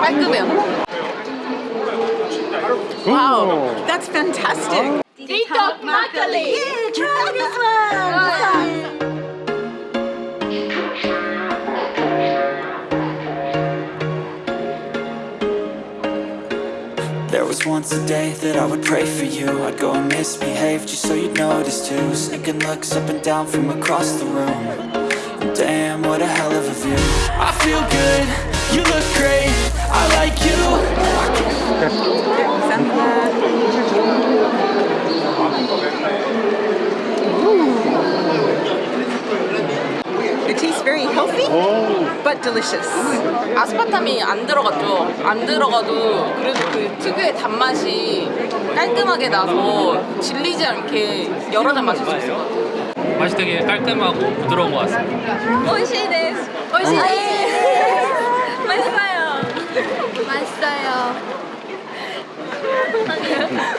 깔끔해요. 와우. That's fantastic. TikTok 막걸리. Yeah, try this one. There was once a day that I would pray for you I'd go and misbehave just so you'd notice too Sneaking looks up and down from across the room and Damn, what a hell of a view I feel good, you look great, I like you It tastes very healthy, but delicious. 아스파탐이 안 들어갔죠. 안 들어가도 그래도 그 특유의 단맛이 깔끔하게 나서 질리지 않게 여러 잔 마실 수 있을 것 같아요. 맛이 되게 깔끔하고 부드러운 것 같습니다. 오이시 데스. 오이시 맛있어 맛있어요.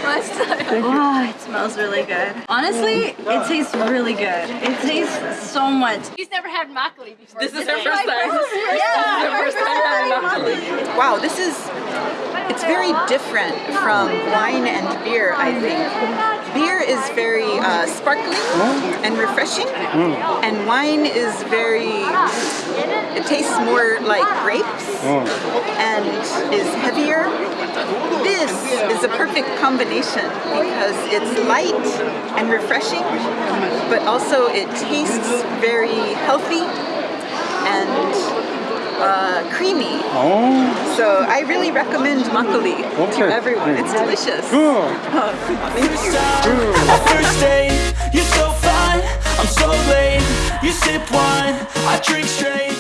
맛있어요. Wow, it smells really good. Honestly, it tastes really good. It tastes so much. He's never had makgeolli before. This is her first time. Yeah, First time. Wow, this is, it's very different from wine and beer, I think. Beer is very uh, sparkling and refreshing, and wine is very, it tastes more like grapes and is heavier. This is a perfect combination because it's light and refreshing, but also it tastes very healthy and uh, creamy. So I really recommend makgeolli to everyone. It's delicious. First time, our first date, you're so fine, I'm so late. You sip wine, I drink straight